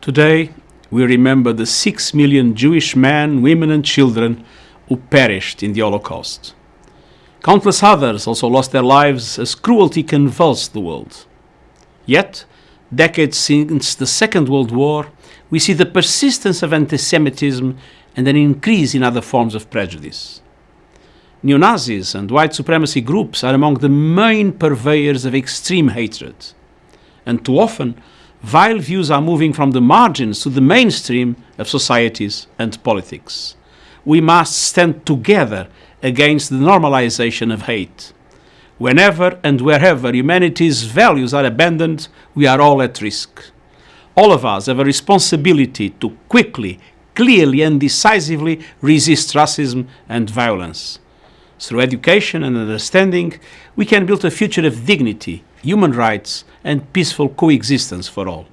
Today, we remember the six million Jewish men, women, and children who perished in the Holocaust. Countless others also lost their lives as cruelty convulsed the world. Yet, decades since the Second World War, we see the persistence of anti Semitism and an increase in other forms of prejudice. Neo Nazis and white supremacy groups are among the main purveyors of extreme hatred. And too often, vile views are moving from the margins to the mainstream of societies and politics. We must stand together against the normalization of hate. Whenever and wherever humanity's values are abandoned, we are all at risk. All of us have a responsibility to quickly, clearly, and decisively resist racism and violence. Through education and understanding, we can build a future of dignity, human rights, and peaceful coexistence for all.